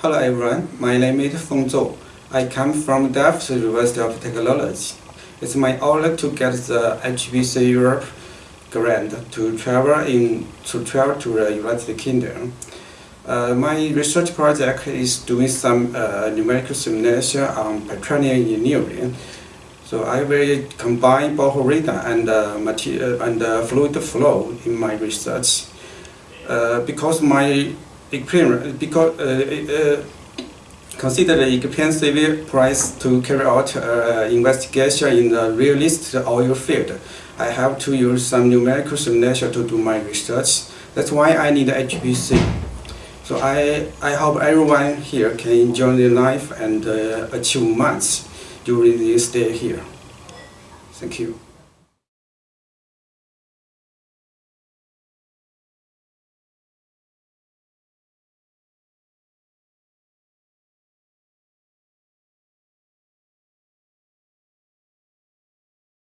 Hello everyone, my name is Feng Zhou. I come from Delft University of Technology. It's my honor to get the HPC Europe grant to travel in to travel to the United Kingdom. Uh, my research project is doing some uh, numerical simulation on petroleum engineering. So I will combine Bohr radar and uh, material and uh, fluid flow in my research. Uh, because my experience, because uh, consider the expensive price to carry out uh, investigation in the realist oil field. I have to use some numerical simulation to do my research. That's why I need HPC. So I, I hope everyone here can enjoy their life and uh, achieve much during this day here. Thank you.